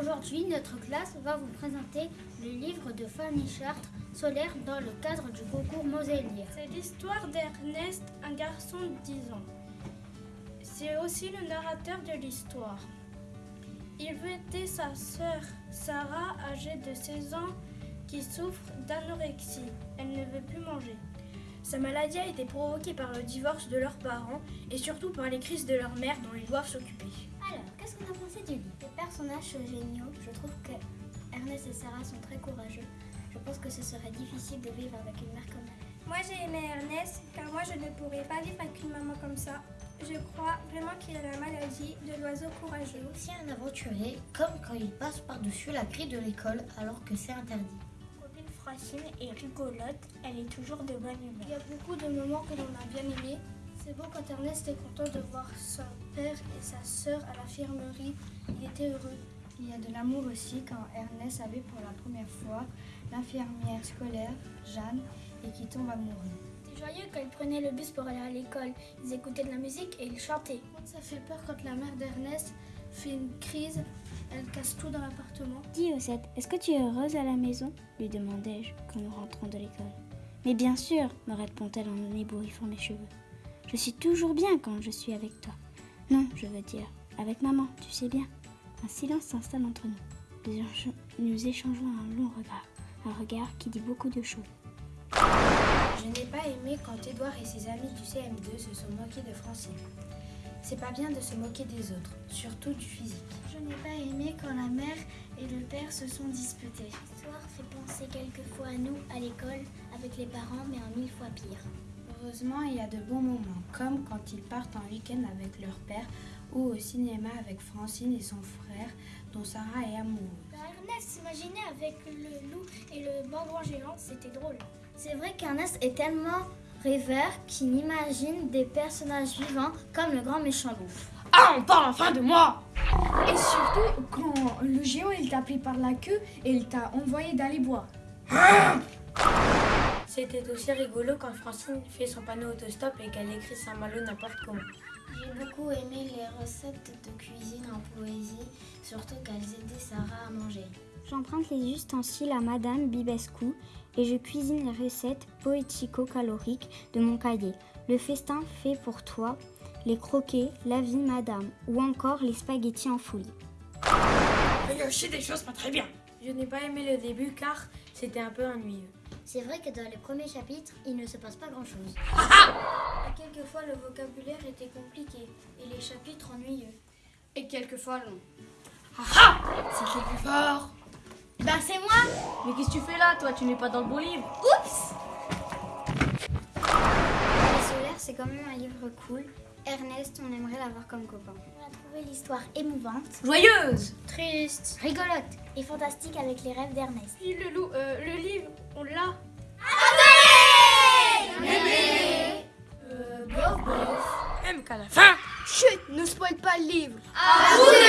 Aujourd'hui, notre classe va vous présenter le livre de Fanny Chartres, Solaire, dans le cadre du concours Moselier. C'est l'histoire d'Ernest, un garçon de 10 ans. C'est aussi le narrateur de l'histoire. Il veut aider sa sœur Sarah, âgée de 16 ans, qui souffre d'anorexie. Elle ne veut plus manger. Sa maladie a été provoquée par le divorce de leurs parents et surtout par les crises de leur mère dont ils doivent s'occuper. Alors, qu'est-ce qu'on a pensé du livre Les personnages sont géniaux. Je trouve que Ernest et Sarah sont très courageux. Je pense que ce serait difficile de vivre avec une mère comme elle. Moi j'ai aimé Ernest car moi je ne pourrais pas vivre avec une maman comme ça. Je crois vraiment qu'il a la maladie de l'oiseau courageux. aussi un aventurier, comme quand il passe par-dessus la grille de l'école alors que c'est interdit. Francine est rigolote, elle est toujours de bonne Il y humeur. a beaucoup de moments que l'on a bien aimés. C'est beau quand Ernest est content de voir son père et sa sœur à l'infirmerie. Il était heureux. Il y a de l'amour aussi quand Ernest avait pour la première fois l'infirmière scolaire, Jeanne, et qui tombe amoureux. C'était joyeux quand ils prenaient le bus pour aller à l'école. Ils écoutaient de la musique et ils chantaient. Ça fait peur quand la mère d'Ernest fait une crise. Elle casse tout dans l'appartement. Dis Osette, est-ce que tu es heureuse à la maison? lui demandai-je quand nous rentrons de l'école. Mais bien sûr, me répond-elle en ébouriffant mes cheveux. Je suis toujours bien quand je suis avec toi. Non, je veux dire, avec maman, tu sais bien. Un silence s'installe entre nous. Nous échange- Nous échangeons un long regard, un regard qui dit beaucoup de choses. Je n'ai pas aimé quand Édouard et ses amis du CM2 se sont moqués de Francine. C'est pas bien de se moquer des autres, surtout du physique. Je n'ai pas aimé quand la mère et le père se sont disputés. L'histoire fait penser quelquefois à nous à l'école avec les parents, mais en mille fois pire. Heureusement, il y a de bons moments, comme quand ils partent en week-end avec leur père ou au cinéma avec Francine et son frère, dont Sarah est amoureuse. Bah, Ernest s'imaginait avec le loup et le bambou géant. C'était drôle. C'est vrai qu'Ernest est tellement rêveur qu'il imagine des personnages vivants comme le grand méchant loup. Ah, on parle enfin de moi Et surtout quand le géant il t'a pris par la queue et il t'a envoyé d'aller boire. C'était aussi rigolo quand Francine fait son panneau autostop et qu'elle écrit Saint-Malo n'importe comment. J'ai beaucoup aimé les recettes de cuisine en poésie, surtout qu'elles aidaient Sarah à manger. J'emprunte les ustensiles à Madame Bibescu et je cuisine les recettes poético-caloriques de mon cahier. Le festin fait pour toi, les croquets, la vie Madame ou encore les spaghettis en folie. Il y a aussi des choses pas très bien. Je n'ai pas aimé le début car c'était un peu ennuyeux. C'est vrai que dans les premiers chapitres, il ne se passe pas grand-chose. Quelquefois, le vocabulaire était compliqué et les chapitres ennuyeux. Et quelquefois long. C'était plus fort. Ben c'est moi Mais qu'est-ce que tu fais là toi? Tu n'es pas dans le bon livre Les solaires, c'est quand même un livre cool. Ernest, on aimerait l'avoir comme copain. On a trouvé l'histoire émouvante, Joyeuse Triste. rigolote et fantastique avec les rêves d'Ernest. Puis le, loup, euh, le livre, on l'a. Même qu'à la fin Chut, ne spoil pas le livre. Vous maintenant